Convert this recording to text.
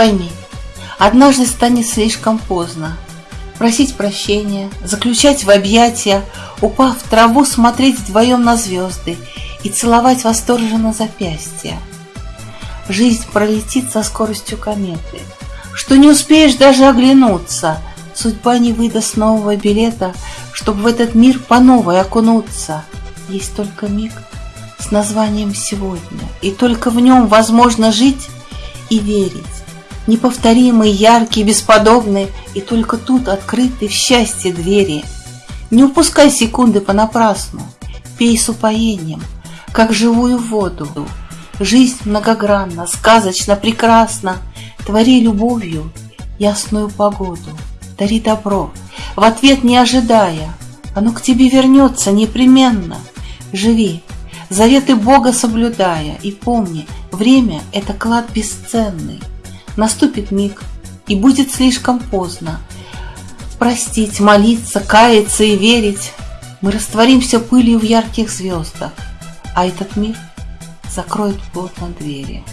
пойми, однажды станет слишком поздно Просить прощения, заключать в объятия, Упав в траву, смотреть вдвоем на звезды И целовать восторженно запястья. Жизнь пролетит со скоростью кометы, Что не успеешь даже оглянуться, Судьба не выдаст нового билета, Чтобы в этот мир по новой окунуться. Есть только миг с названием «Сегодня», И только в нем возможно жить и верить. Неповторимый, яркий, бесподобный, И только тут открыты в счастье двери. Не упускай секунды понапрасну, Пей с упоением, как живую воду. Жизнь многогранна, сказочно, прекрасна, Твори любовью ясную погоду, Дари добро, в ответ не ожидая, Оно к тебе вернется непременно. Живи, заветы Бога соблюдая, И помни, время — это клад бесценный. Наступит миг, и будет слишком поздно. Простить, молиться, каяться и верить. Мы растворимся пылью в ярких звездах, а этот мир закроет плотно двери.